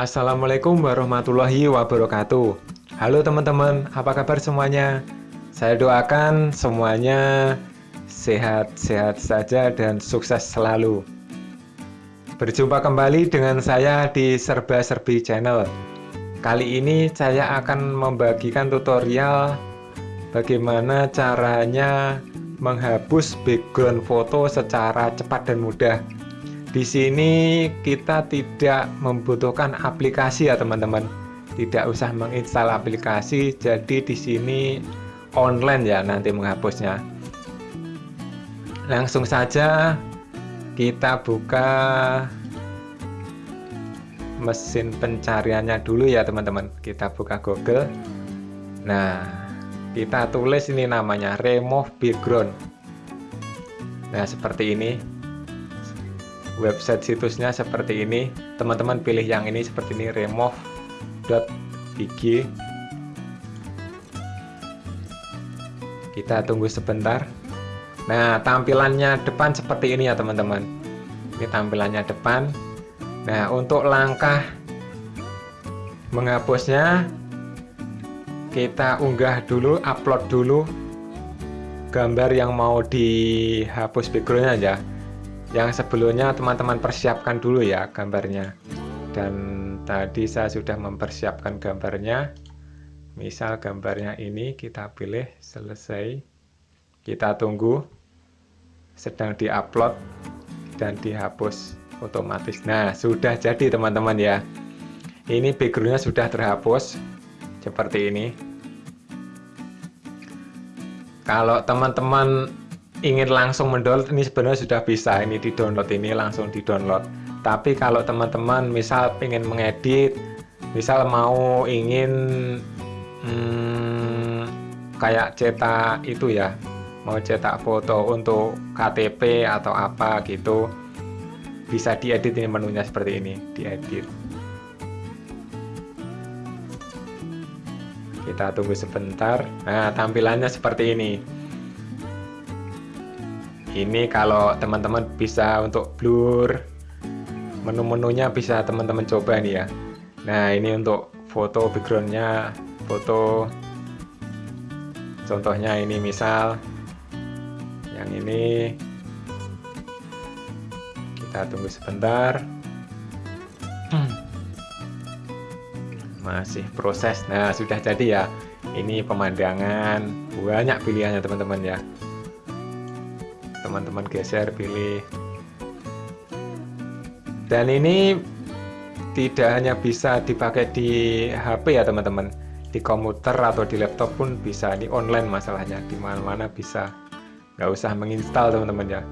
Assalamualaikum warahmatullahi wabarakatuh. Halo teman-teman, apa kabar semuanya? Saya doakan semuanya sehat-sehat saja dan sukses selalu. Berjumpa kembali dengan saya di Serba Serbi Channel. Kali ini saya akan membagikan tutorial Bagaimana caranya menghapus background foto secara cepat dan mudah di sini kita tidak membutuhkan aplikasi ya teman-teman. Tidak usah menginstal aplikasi jadi di sini online ya nanti menghapusnya. Langsung saja kita buka mesin pencariannya dulu ya teman-teman. Kita buka Google. Nah kita tulis ini namanya remove background. Nah seperti ini website situsnya seperti ini. Teman-teman pilih yang ini seperti ini remove.bg kita tunggu sebentar. Nah tampilannya depan seperti ini ya teman-teman. Ini tampilannya depan. Nah untuk langkah menghapusnya kita unggah dulu upload dulu gambar yang mau dihapus backgroundnya ya yang sebelumnya teman-teman persiapkan dulu ya gambarnya. Dan tadi saya sudah mempersiapkan gambarnya. Misal gambarnya ini kita pilih selesai. Kita tunggu sedang diupload dan dihapus otomatis. Nah sudah jadi teman-teman ya. Ini backgroundnya sudah terhapus seperti ini. Kalau teman-teman ingin langsung mendownload ini sebenarnya sudah bisa ini di download ini langsung di download tapi kalau teman-teman misal ingin mengedit misal mau ingin hmm, kayak cetak itu ya mau cetak foto untuk KTP atau apa gitu bisa diedit ini menunya seperti ini diedit. Kita tunggu sebentar. Nah tampilannya seperti ini ini kalau teman-teman bisa untuk blur menu-menunya bisa teman-teman coba nih ya. Nah ini untuk foto backgroundnya foto. Contohnya ini misal yang ini. Kita tunggu sebentar. Masih proses. Nah sudah jadi ya. Ini pemandangan. Banyak pilihannya teman-teman ya teman-teman geser pilih. Dan ini tidak hanya bisa dipakai di HP ya teman-teman. Di komputer atau di laptop pun bisa. Ini online masalahnya. Di mana-mana bisa. Nggak usah menginstal teman-teman ya.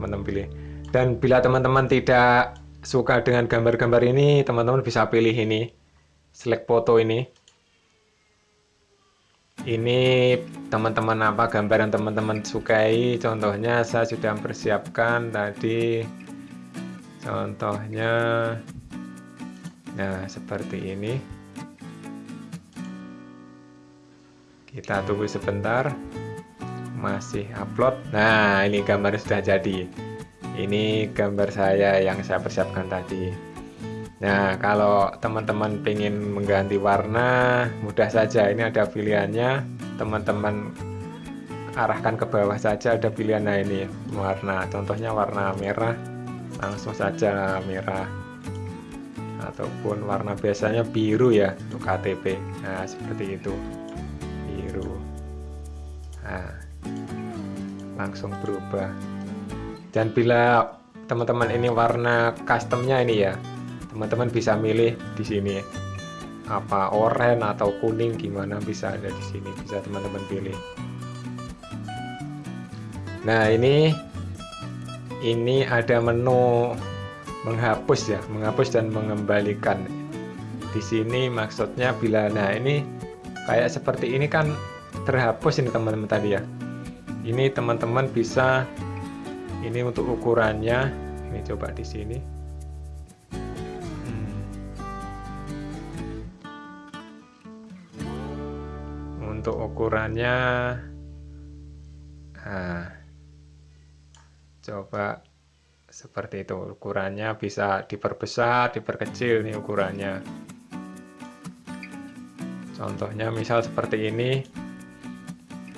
Teman-teman pilih. Dan bila teman-teman tidak suka dengan gambar-gambar ini teman-teman bisa pilih ini. Select foto ini ini teman-teman apa gambar yang teman-teman sukai contohnya saya sudah mempersiapkan tadi contohnya nah seperti ini. Kita tunggu sebentar masih upload. Nah ini gambar sudah jadi. Ini gambar saya yang saya persiapkan tadi Nah, kalau teman-teman ingin mengganti warna, mudah saja. Ini ada pilihannya. Teman-teman arahkan ke bawah saja ada pilihan nah ini warna. Contohnya warna merah, langsung saja merah. Ataupun warna biasanya biru ya untuk KTP. Nah, seperti itu. Biru. Nah, langsung berubah. Dan bila teman-teman ini warna customnya ini ya teman-teman bisa milih di sini apa oranye atau kuning gimana bisa ada di sini bisa teman-teman pilih. Nah ini ini ada menu menghapus ya menghapus dan mengembalikan. Di sini maksudnya bila nah ini kayak seperti ini kan terhapus ini teman-teman tadi ya. Ini teman-teman bisa ini untuk ukurannya ini coba di sini untuk ukurannya. Nah, coba seperti itu. Ukurannya bisa diperbesar diperkecil nih ukurannya. Contohnya misal seperti ini.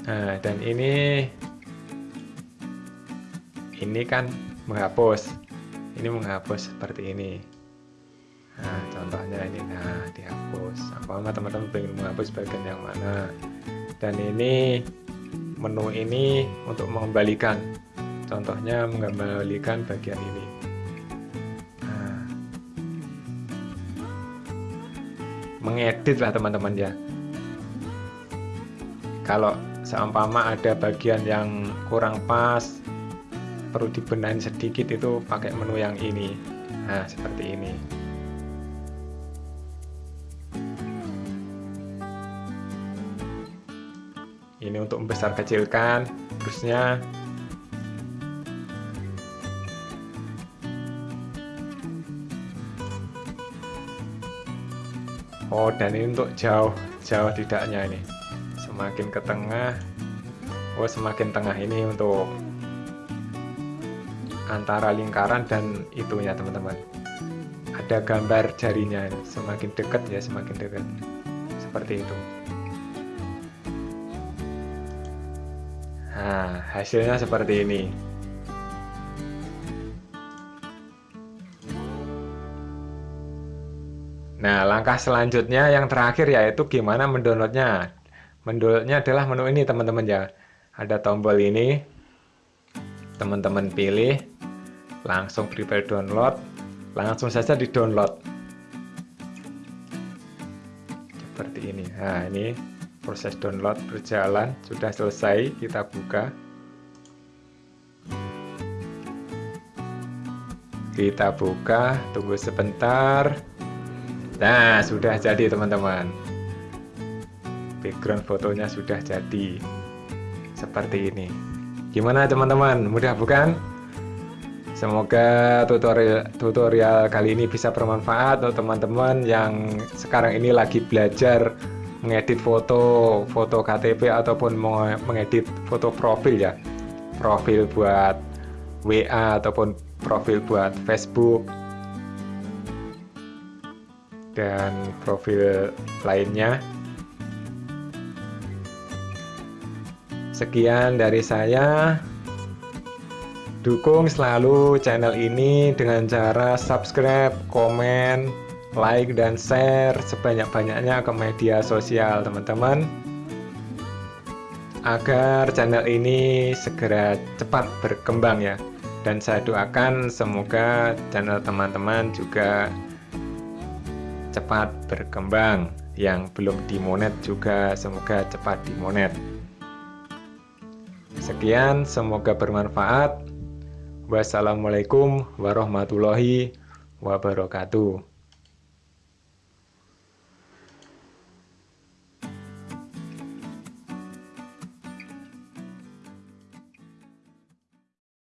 Nah dan ini ini kan menghapus. Ini menghapus seperti ini. Nah contohnya ini. Nah dihapus. Apa teman-teman pengen menghapus bagian yang mana dan ini menu ini untuk mengembalikan. Contohnya mengembalikan bagian ini. Nah, mengedit lah teman-teman ya. Kalau seumpama ada bagian yang kurang pas perlu dibenahin sedikit itu pakai menu yang ini. Nah seperti ini ini untuk membesar kecilkan terusnya. Oh dan ini untuk jauh jauh tidaknya ini. Semakin ke tengah. Oh semakin tengah ini untuk antara lingkaran dan itunya teman-teman. Ada gambar jarinya semakin dekat ya semakin dekat. Seperti itu Nah, hasilnya seperti ini. Nah, langkah selanjutnya yang terakhir yaitu gimana mendownloadnya. Mendownloadnya adalah menu ini teman-teman ya. Ada tombol ini, teman-teman pilih, langsung prepare download, langsung saja di download. Seperti ini. Nah, ini proses download berjalan sudah selesai kita buka. Kita buka tunggu sebentar. Nah sudah jadi teman-teman. Background fotonya sudah jadi seperti ini. Gimana teman-teman? Mudah bukan? Semoga tutorial tutorial kali ini bisa bermanfaat untuk teman-teman yang sekarang ini lagi belajar mengedit foto foto KTP ataupun mengedit foto profil ya. Profil buat WA ataupun profil buat Facebook. Dan profil lainnya. Sekian dari saya. Dukung selalu channel ini dengan cara subscribe, komen, like dan share sebanyak-banyaknya ke media sosial teman-teman. Agar channel ini segera cepat berkembang ya. Dan saya doakan semoga channel teman-teman juga cepat berkembang. Yang belum dimonet juga semoga cepat dimonet sekian semoga bermanfaat. Wassalamualaikum warahmatullahi wabarakatuh